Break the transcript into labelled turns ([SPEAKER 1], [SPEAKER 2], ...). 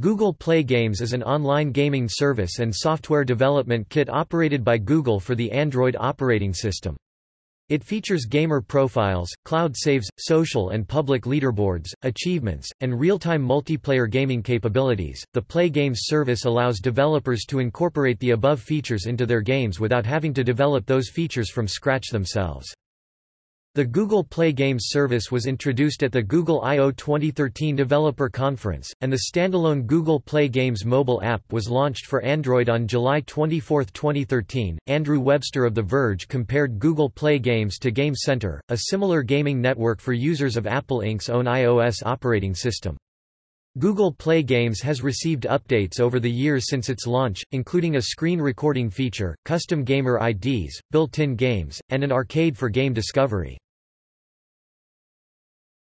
[SPEAKER 1] Google Play Games is an online gaming service and software development kit operated by Google for the Android operating system. It features gamer profiles, cloud saves, social and public leaderboards, achievements, and real-time multiplayer gaming capabilities. The Play Games service allows developers to incorporate the above features into their games without having to develop those features from scratch themselves. The Google Play Games service was introduced at the Google I/O 2013 Developer Conference, and the standalone Google Play Games mobile app was launched for Android on July 24, 2013. Andrew Webster of The Verge compared Google Play Games to Game Center, a similar gaming network for users of Apple Inc.'s own iOS operating system. Google Play Games has received updates over the years since its launch, including a screen recording feature, custom gamer IDs, built-in games, and an arcade for game discovery.